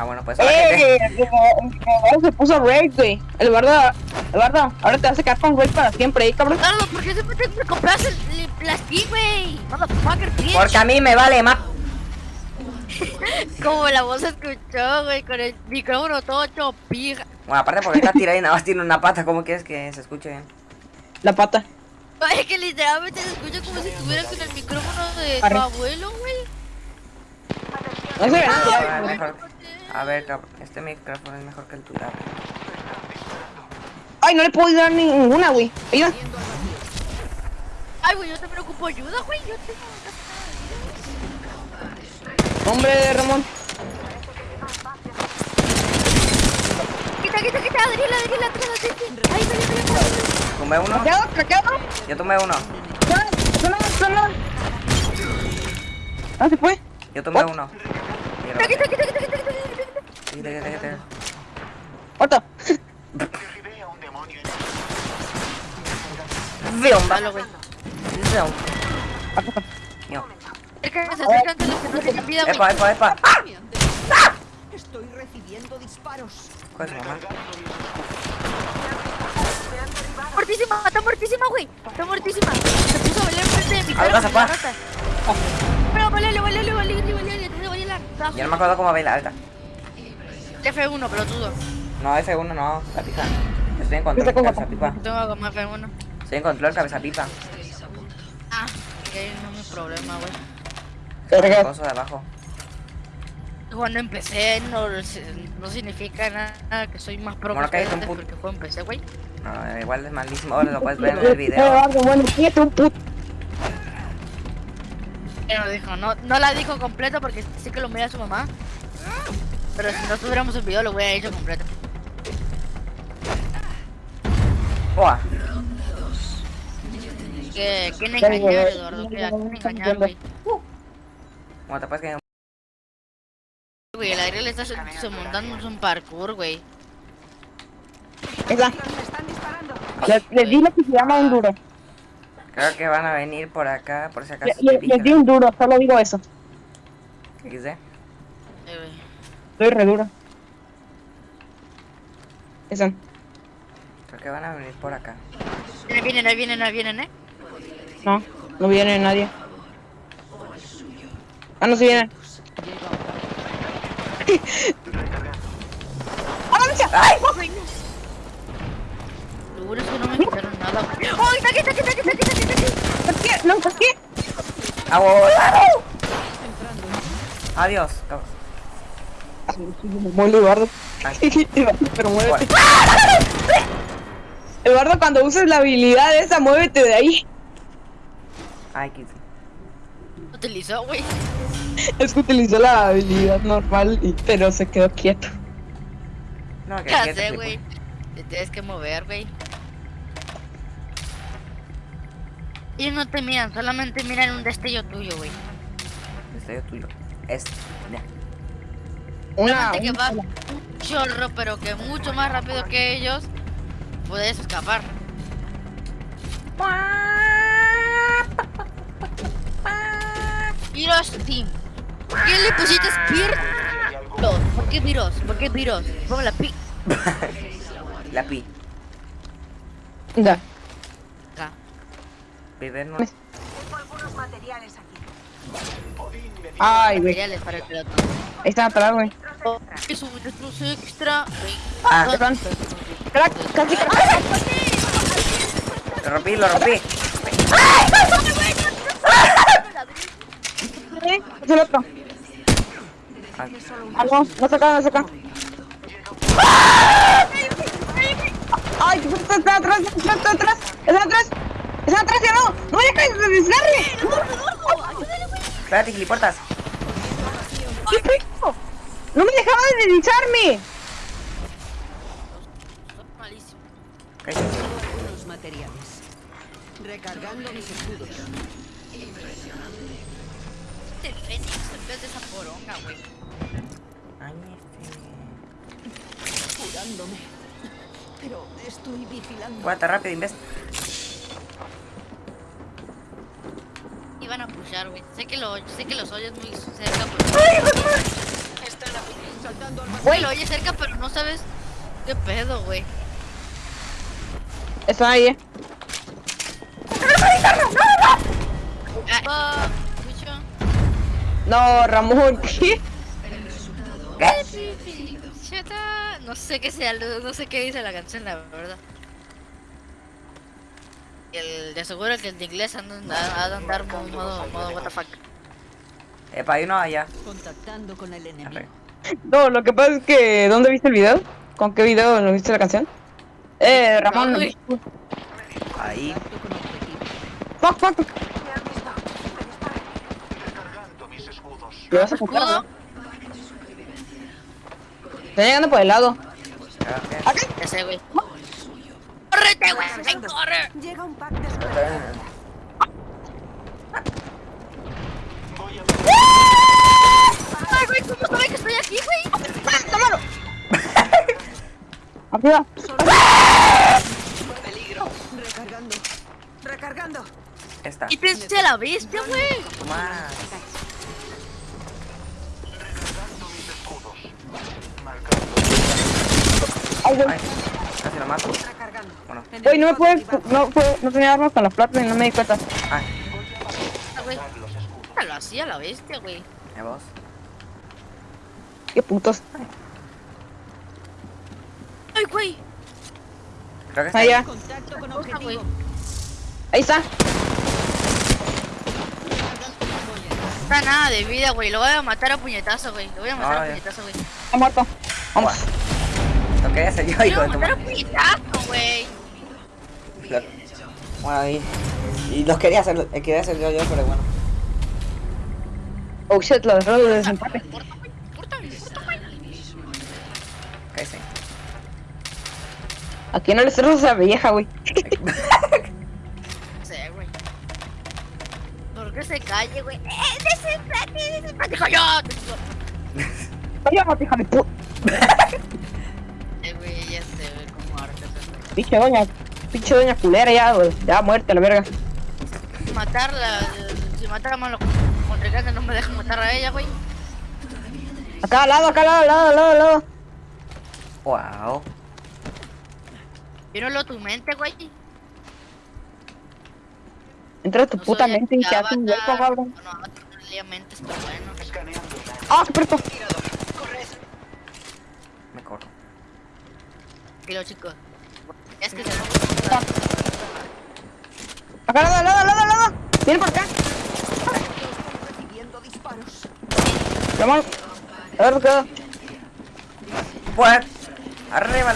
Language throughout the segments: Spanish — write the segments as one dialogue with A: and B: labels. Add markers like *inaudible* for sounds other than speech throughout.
A: Ah, bueno, pues.
B: ¡Eh!
A: gente.
B: Se puso Raid, güey. El bardo, el bardo, ahora te vas a quedar con Raid para siempre, ¿eh, cabrón?
C: Carlos, ¿por qué siempre te me compras el, el- las pi, güey? Motherfucker, bitch.
A: Porque a mí me vale más. *laughs*
C: Como la voz se escuchó, güey, con el micrófono todo hecho pija.
A: Bueno, aparte porque está tirada y nada más tiene una pata. ¿Cómo quieres que se escuche bien?
B: La pata.
C: Es que literalmente se escucha como si estuviera con el micrófono de tu abuelo, güey.
B: No se ve
A: Ah,
B: nada.
A: mejor. A ver, cabrón, este micrófono es mejor que el tuyo.
B: Ay, no le puedo dar ninguna, güey. Ayuda.
C: Ay, güey, yo te preocupo ayuda, güey. Yo tengo
B: Hombre, Ramón.
C: Quita, quita, quita, Adriela, Adriela, atrás, atrás. Ahí, salió, salió, salió.
A: Tumbé uno.
B: ¿Craqueado? ¿Craqueado?
A: Yo tumbé uno.
B: No, no, no, no. Ah, se fue.
A: Yo tumbé uno.
C: Quita, quita, quita, quita, quita, quita, los que no vida, güey.
A: Epa, epa, epa.
D: Estoy recibiendo disparos.
A: ¿Cuál es mamá?
C: Muertísima, está muertísima, güey. Está muertísima. Se puso a bailar enfrente de mi cara.
A: pasa, pa.
C: rata. Pero antes de bailar.
A: Yo no me acuerdo cómo baila alta.
C: F1, pelotudo.
A: No, F1 no, la pija. Estoy en control, cabeza pipa.
C: Tengo como F1.
A: Estoy en control, cabeza pipa.
C: Ah, que no es mi problema, güey.
B: Verga.
A: Coso de abajo.
C: Cuando empecé no, no significa nada que soy más pro
A: Bueno,
C: que
A: cállate un
C: porque juego empecé, güey.
A: No, igual es malísimo. Ahora lo puedes ver en el video.
B: Bueno, un puto.
C: Pero dijo, no, no la dijo completa porque sé que lo mira su mamá. Pero si no tuviéramos el video lo hubiera hecho completo.
A: Buah.
C: Que, ¿Quién engañar, Eduardo? Que ¿A quién engañar, güey?
A: Bueno, te puedes caer.
C: Güey, el aire le está montando un parkour, güey.
D: Están disparando.
B: Le, le di lo que se llama un duro.
A: Creo que van a venir por acá, por si
B: Le,
A: acaso.
B: le- les di un duro, solo digo eso.
A: XD.
C: Eh, güey.
B: Estoy re duro. Esa.
A: Creo que van a venir por acá.
C: Ahí vienen, ahí vienen, ahí vienen, eh.
B: No, no viene nadie. Ah, no, sí viene. *laughs* ¡Avanza! ¡Ay!
C: Lo bueno es que no me quitaron nada. ¡Ay, está aquí, está aquí, está aquí, está aquí, está!
B: ¿Por qué? No, ¿por qué?
A: ¡A volar! Adiós. cabrón.
B: Muy Eduardo. *laughs* Pero muévete. *laughs* Eduardo, cuando uses la habilidad esa, muévete de ahí.
A: Ay, qué.
C: Utilizó, güey.
B: Es que utilizó la habilidad normal, y- pero se quedó quieto.
A: No, que
C: Ya sé, güey. Te tienes que mover, güey. Ellos no te miran, solamente miran un destello tuyo, güey.
A: Estoy tuyo. Este. Ya.
B: Una.
C: Que
B: una
C: va un chorro, pero que mucho más rápido que ellos, puedes escapar. Viros Team. ¿Quién le pusiste? Los. ¿Por qué Viros? ¿Por qué Viros? Ponme la pi. *laughs*
A: La pi.
B: Ya.
C: Acá.
A: Viver no.
D: Tengo algunos materiales aquí.
B: Ay, güey.
C: Materiales para el piloto.
B: Ahí está atrás, güey.
C: Es un destrozo extra.
A: Ah,
B: Perdón. Crack, casi crack.
A: lo rompí, lo rompí.
B: ¿Eh? Es el otro.
A: Ah,
B: no, no se acá, no se acá. Ay, está, está atrás, está, está atrás, está atrás, está atrás, ya no, no dejes de desgarre.
A: Espérate, gilipuertas.
B: ¿Qué pedo? No me dejaba de deslizarme.
C: Malísimo.
D: Materiales. Recargando mis escudos.
C: El Fénix en vez de esa poronga, güey.
A: Ay, este.
D: Curándome. Pero estoy vigilando.
A: Guata rápido, imbécil.
C: Pushar, güey. Sé que lo, sé que los oyes muy cerca, pero... Güey, lo oyes cerca, pero no sabes qué pedo, güey.
B: Están ahí, eh.
C: Ah.
B: No, Ramón, ¿qué?
C: No sé qué sea, no sé qué dice la canción, la verdad. El, de seguro que el de inglés anda ha de andar modo, modo, modo what the fuck.
A: Epa, hay uno allá.
D: Contactando con el enemigo.
B: No, lo que pasa es que... ¿Dónde viste el video? ¿Con qué video no viste la canción? Eh, Ramón.
C: No.
A: Ahí.
B: Fuck, fuck. ¿Le vas a apuntar. Está llegando por el lado. ¿Acá?
C: Ya sé, güey. ¡Córrete, güey! ¡Ay, corre!
D: Llega un pack de super.
C: ¡Ay, güey! ¿Cómo sabe que estoy aquí, güey?
B: ¡Ah, tómalo! *laughs* Arriba.
D: Recargando. Recargando.
A: Esta.
C: ¡Quítense a la bestia, güey!
A: Más.
B: Ay, güey.
A: Ay, casi lo mato.
D: Recargando.
A: Bueno.
B: Güey, no me puedes... No, fue- no tenía armas con las platas y no me di cuenta.
A: Ay,
C: Ah, güey. Lo hacía la bestia, güey.
A: ¿y vos?
B: Qué putos.
C: ¡Ay, güey!
A: Creo que está
B: Allá. Ahí está.
C: No está nada de vida, güey. Lo voy a matar a puñetazo, güey. Lo voy a matar
A: Ah,
C: a
A: ya.
C: puñetazo, güey.
B: Está muerto. Vamos.
A: Lo quería hacer yo,
C: Lo
A: hijo
C: a
A: de tu
C: a
A: madre.
C: güey.
A: Lo- Bueno, ahí. Y lo quería hacer, eh, quería hacer yo, yo, pero bueno.
B: Oh shit, lo dejó de desempate.
C: Corta, güey. Corta, corta, güey.
A: Ok, sí.
B: Aquí no le cerras a esa vieja, güey.
C: No sé, güey. ¿Por qué se calle, güey? ¡Eh, desenfrate, desenfrate! ¡Dijo yo! te digo.
B: Cállate, hija de puta.
C: Ya sé, güey, cómo arte
B: Pinche doña. Pinche doña culera ya, güey. Ya muerta la verga.
C: Matarla, si matar a malos contrincantes no me dejan matar a ella, güey.
B: Acá al lado, acá al lado, al lado, al lado, al lado.
A: Wow.
C: Yo no lo tu mente, güey.
B: Entra a tu
C: No
B: puta mente y te hace un hueco, cabrón.
C: No, no, no mentes, pero bueno.
B: Ah, qué puerto.
A: Me corro.
C: Tranquilo, chicos. Es que se
B: Acá al lado, al lado, al lado, al lado. Viene por acá.
D: Recibiendo disparos.
B: Ramón. A ver, queda.
A: Pues, arriba.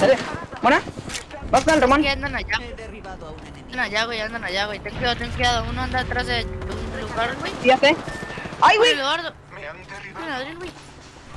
B: Dale. Buena. Vas con el Ramón.
C: que andan allá.
D: Derribado.
C: Andan allá, güey, andan allá, güey. Ten cuidado, ten cuidado. Uno anda atrás de un lugar, güey.
B: Ya sé. Ay, güey.
C: Eduardo. Mira, Adriel, güey.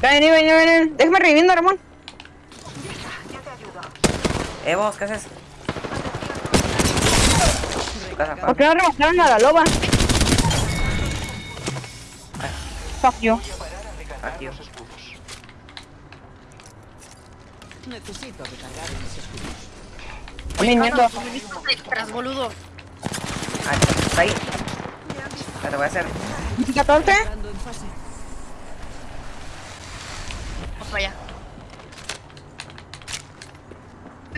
B: Ven, ven, ven, ven. Déjame reviviendo, Ramón.
A: Eh, vos, ¿qué haces?
B: ¿Por qué no remataron a la loba? Fuck you.
A: Aquí.
D: Necesito recargar mis escudos.
B: Mierda.
C: Boludo.
A: Está ahí. Ya te voy a hacer.
B: 14.
D: Entrando en fase.
C: Vamos para allá.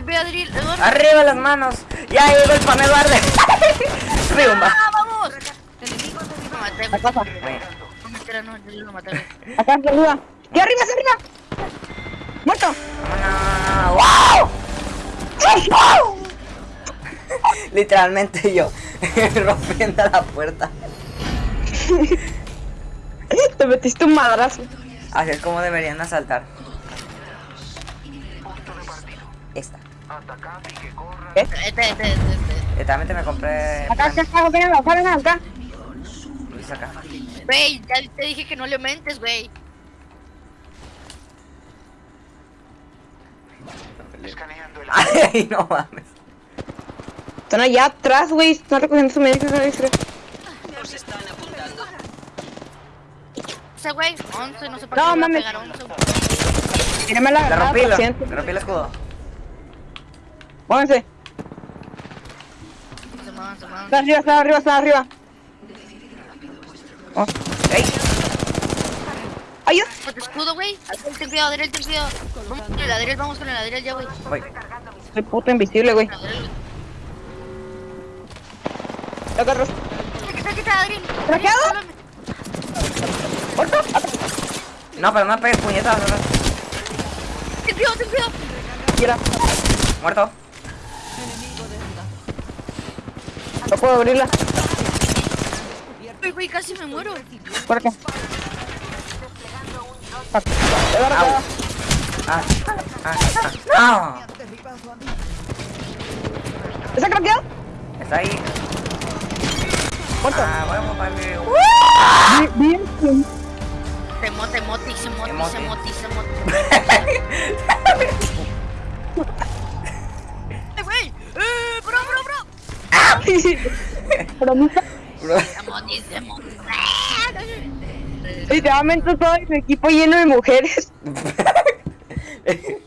C: Eduardo.
A: Arriba las manos. Ya llegó el pan Eduardo. *laughs* Riumba.
C: ¡Ah, vamos! Maté.
B: Acá,
A: Bueno,
C: No, no, yo lo maté, güey.
B: acá, hacia arriba. ¡Y arriba, hacia arriba! ¡Muerto!
A: no. ¡Wow! Literalmente yo *laughs* rompiendo la puerta.
B: Te metiste un madrazo.
A: Así es como deberían asaltar. Esta.
C: Este, este, este, este.
A: Eh, también me compré.
B: Acá, acá, acá, ven acá, ven acá.
A: Luis acá.
C: Güey, ya te dije que no le mentes, güey. *laughs*
A: Ay, no mames.
B: Están allá atrás, güey. Están recogiendo su médico.
C: Ese güey, 11, no sé por
B: No,
C: qué a
B: mames.
C: pegar 11.
B: Tírame la
A: Le rompí, le rompí el escudo.
B: Pónganse.
C: Se.
B: Está arriba, está arriba, está arriba. Oh.
A: ¡Ey!
B: ¡Ayuda!
C: Ponte escudo, güey. Ten cuidado, Adriel, ten cuidado. Vamos con el Adriel, vamos con el Adriel ya, güey.
B: Soy puto invisible, güey. Lo agarro. ¿Traqueado? Atrás.
A: No, pero no me pegues puñetazos. ¿no?
C: Ten cuidado, ten cuidado.
A: Muerto.
B: No puedo abrirla.
C: Güey, güey, casi me muero.
B: Por acá. Ah.
A: Ah, ah, ah.
B: ¿Está craqueado?
A: Está ahí.
B: Muerto.
A: Ah, vamos para el...
B: Bien, bien.
C: Se moti, se moti, se moti,
A: Emote.
C: Moti.
B: Literalmente todo mi equipo lleno de mujeres. *laughs*